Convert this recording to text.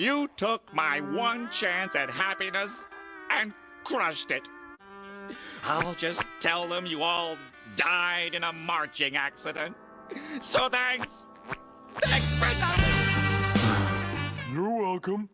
You took my one chance at happiness and crushed it. I'll just tell them you all died in a marching accident. So thanks. Thanks for nothing. You're welcome.